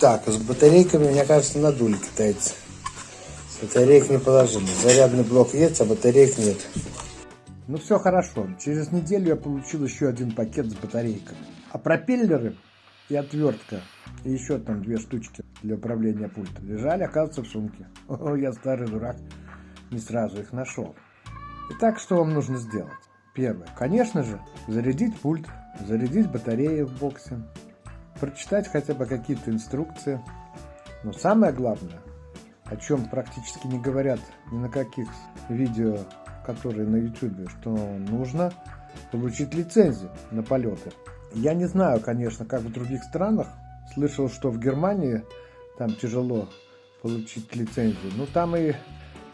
Так, с батарейками, мне кажется, надули китайцы. Батареек не положили. Зарядный блок есть, а батареек нет. Ну все хорошо. Через неделю я получил еще один пакет с батарейками. А пропеллеры и отвертка, и еще там две штучки для управления пультом лежали, оказывается, в сумке. О, я старый дурак, не сразу их нашел. Итак, что вам нужно сделать? Первое. Конечно же, зарядить пульт, зарядить батареи в боксе, прочитать хотя бы какие-то инструкции. Но самое главное, о чем практически не говорят ни на каких видео, которые на YouTube, что нужно получить лицензию на полеты. Я не знаю, конечно, как в других странах. Слышал, что в Германии там тяжело получить лицензию. Но там и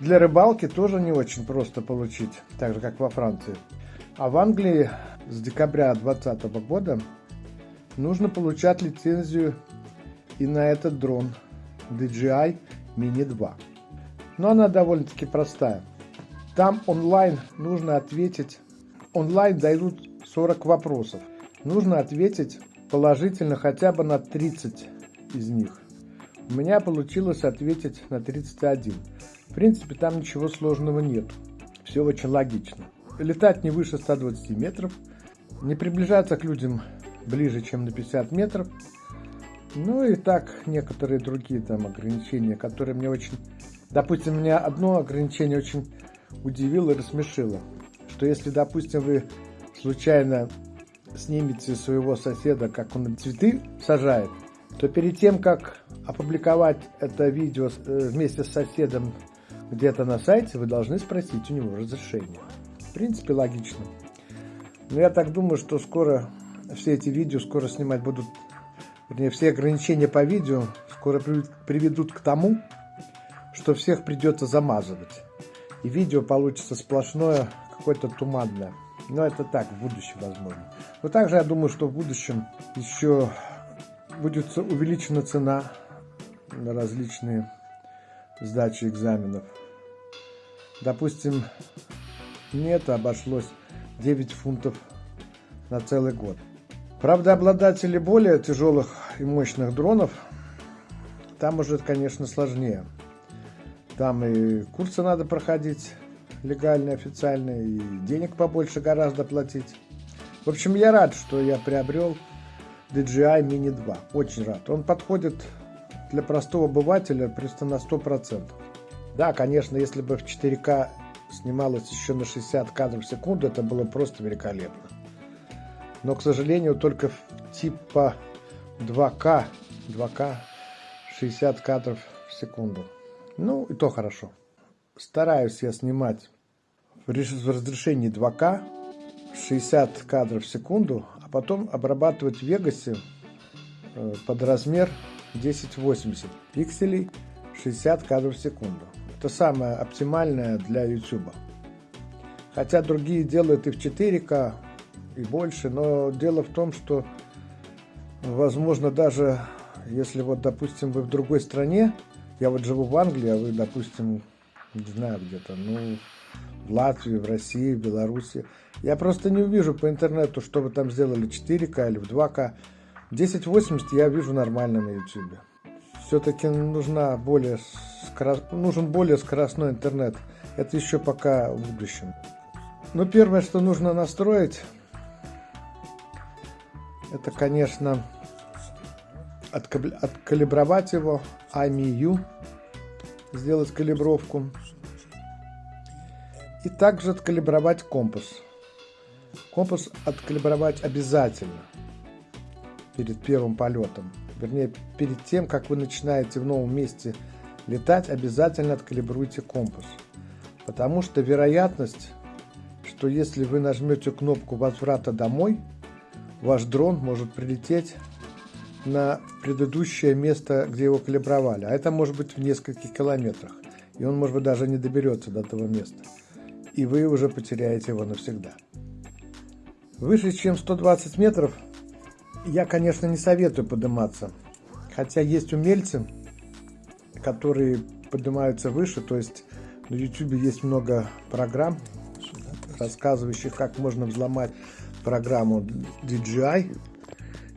для рыбалки тоже не очень просто получить, так же как во Франции. А в Англии с декабря 2020 года нужно получать лицензию и на этот дрон DJI Mini 2. Но она довольно-таки простая. Там онлайн нужно ответить, онлайн дают 40 вопросов. Нужно ответить положительно хотя бы на 30 из них. У меня получилось ответить на 31. В принципе, там ничего сложного нет. Все очень логично. Летать не выше 120 метров, не приближаться к людям ближе, чем на 50 метров. Ну и так некоторые другие там ограничения, которые мне очень... Допустим, меня одно ограничение очень удивило и рассмешило. Что если, допустим, вы случайно снимете своего соседа, как он цветы сажает, то перед тем, как опубликовать это видео э, вместе с соседом где-то на сайте, вы должны спросить у него разрешение. В принципе, логично. Но я так думаю, что скоро все эти видео скоро снимать будут, вернее, все ограничения по видео скоро приведут к тому, что всех придется замазывать. И видео получится сплошное, какое-то туманное. Но это так, в будущем возможно. Но также я думаю, что в будущем еще будет увеличена цена на различные сдачи экзаменов. Допустим, мне это обошлось 9 фунтов на целый год. Правда, обладатели более тяжелых и мощных дронов, там уже, конечно, сложнее. Там и курсы надо проходить, легальные, официальные, и денег побольше гораздо платить. В общем, я рад, что я приобрел DJI Mini 2. Очень рад. Он подходит для простого обывателя просто на 100%. Да, конечно, если бы в 4К снималось еще на 60 кадров в секунду, это было просто великолепно. Но, к сожалению, только типа 2К, 2К 60 кадров в секунду. Ну, и то хорошо. Стараюсь я снимать в разрешении 2К 60 кадров в секунду, а потом обрабатывать в Вегасе э, под размер 1080 пикселей 60 кадров в секунду. Это самое оптимальное для YouTube. Хотя другие делают и в 4К, и больше, но дело в том, что возможно даже если вот, допустим, вы в другой стране, я вот живу в Англии, а вы, допустим, не знаю где-то, ну, в Латвии, в России, в Беларуси. Я просто не увижу по интернету, что вы там сделали 4К или в 2К. 1080 я вижу нормально на YouTube. Все-таки нужна более скоро... нужен более скоростной интернет. Это еще пока в будущем. Но первое, что нужно настроить, это, конечно, откалибровать его, IMU, сделать калибровку. И также откалибровать компас. Компас откалибровать обязательно перед первым полетом. Вернее, перед тем, как вы начинаете в новом месте летать, обязательно откалибруйте компас. Потому что вероятность, что если вы нажмете кнопку возврата домой, ваш дрон может прилететь на предыдущее место, где его калибровали. А это может быть в нескольких километрах. И он, может быть, даже не доберется до этого места и вы уже потеряете его навсегда. Выше, чем 120 метров, я, конечно, не советую подниматься. Хотя есть умельцы, которые поднимаются выше, то есть на YouTube есть много программ, рассказывающих, как можно взломать программу DJI.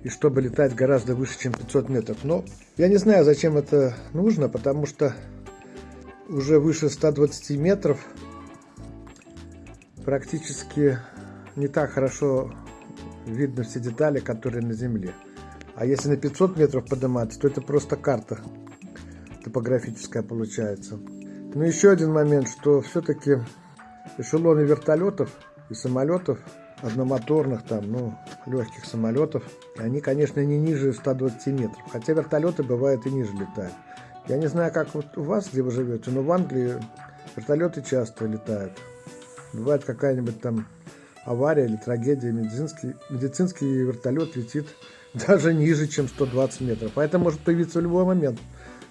и чтобы летать гораздо выше, чем 500 метров. Но я не знаю, зачем это нужно, потому что уже выше 120 метров практически не так хорошо видно все детали, которые на Земле. А если на 500 метров подниматься, то это просто карта топографическая получается. Но еще один момент, что все-таки эшелоны вертолетов и самолетов, одномоторных там, ну, легких самолетов, они, конечно, не ниже 120 метров. Хотя вертолеты бывают и ниже летают. Я не знаю, как вот у вас, где вы живете, но в Англии вертолеты часто летают. Бывает какая-нибудь там авария или трагедия, медицинский, медицинский вертолет летит даже ниже, чем 120 метров. А это может появиться в любой момент.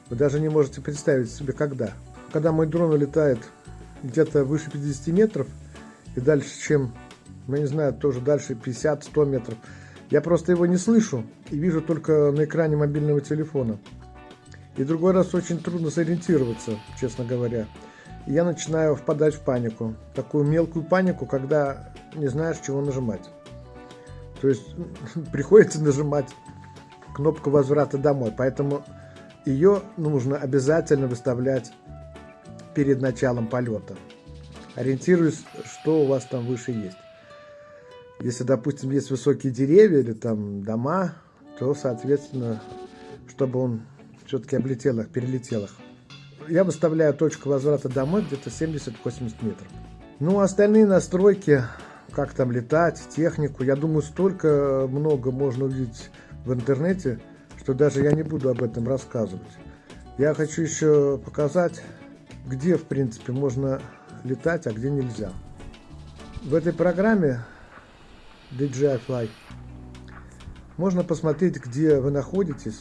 Вы даже не можете представить себе, когда. Когда мой дрон улетает где-то выше 50 метров и дальше, чем, ну не знаю, тоже дальше 50-100 метров, я просто его не слышу и вижу только на экране мобильного телефона. И другой раз очень трудно сориентироваться, честно говоря. И я начинаю впадать в панику. Такую мелкую панику, когда не знаешь, чего нажимать. То есть приходится нажимать кнопку возврата домой. Поэтому ее нужно обязательно выставлять перед началом полета. Ориентируясь, что у вас там выше есть. Если, допустим, есть высокие деревья или там дома, то, соответственно, чтобы он все-таки облетел их, перелетел их. Я выставляю точку возврата домой где-то 70-80 метров. Ну, остальные настройки, как там летать, технику, я думаю, столько много можно увидеть в интернете, что даже я не буду об этом рассказывать. Я хочу еще показать, где, в принципе, можно летать, а где нельзя. В этой программе DJI Fly можно посмотреть, где вы находитесь,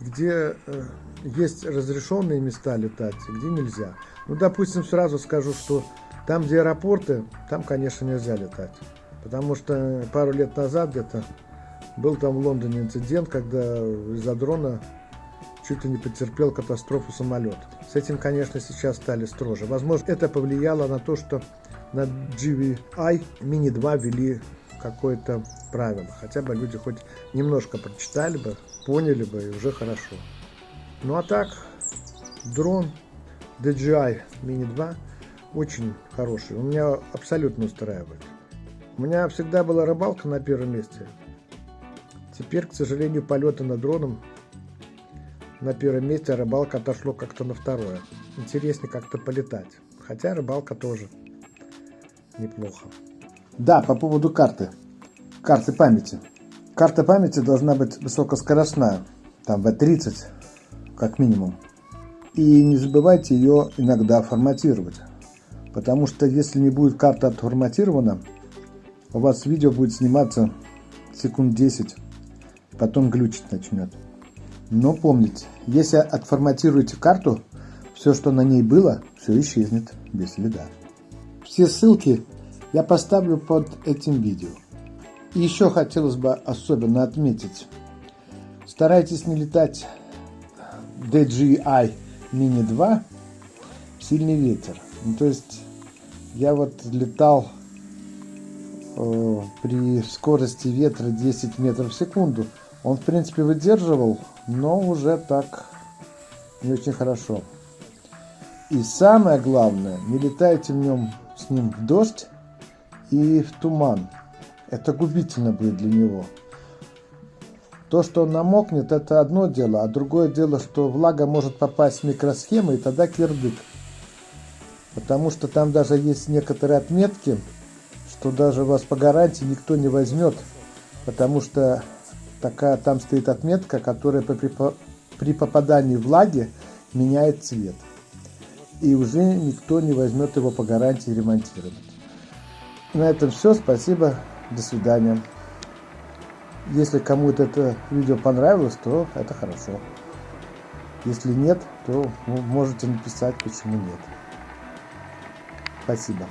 где э, есть разрешенные места летать, где нельзя. Ну, допустим, сразу скажу, что там, где аэропорты, там, конечно, нельзя летать. Потому что пару лет назад где-то был там в Лондоне инцидент, когда из-за дрона чуть ли не потерпел катастрофу самолет. С этим, конечно, сейчас стали строже. Возможно, это повлияло на то, что на GVI Mini 2 ввели какое-то правило. Хотя бы люди хоть немножко прочитали бы, поняли бы, и уже хорошо. Ну а так, дрон DJI Mini 2 очень хороший. Он меня абсолютно устраивает. У меня всегда была рыбалка на первом месте. Теперь, к сожалению, полеты над дроном на первом месте, а рыбалка отошло как-то на второе. Интереснее как-то полетать. Хотя рыбалка тоже неплохо. Да, по поводу карты. Карты памяти. Карта памяти должна быть высокоскоростная. Там V30, как минимум. И не забывайте ее иногда форматировать. Потому что если не будет карта отформатирована, у вас видео будет сниматься секунд 10, потом глючить начнет. Но помните, если отформатируете карту, все, что на ней было, все исчезнет без следа. Все ссылки я поставлю под этим видео. И еще хотелось бы особенно отметить, старайтесь не летать DJI Mini 2 сильный ветер. Ну, то есть я вот летал э, при скорости ветра 10 метров в секунду. Он в принципе выдерживал, но уже так не очень хорошо. И самое главное, не летайте в нем с ним в дождь и в туман. Это губительно будет для него. То, что он намокнет, это одно дело, а другое дело, что влага может попасть в микросхемы, и тогда кирдык. Потому что там даже есть некоторые отметки, что даже вас по гарантии никто не возьмет, потому что такая там стоит отметка, которая при, при попадании влаги меняет цвет. И уже никто не возьмет его по гарантии ремонтировать. На этом все. Спасибо. До свидания. Если кому-то это видео понравилось, то это хорошо. Если нет, то вы можете написать, почему нет. Спасибо.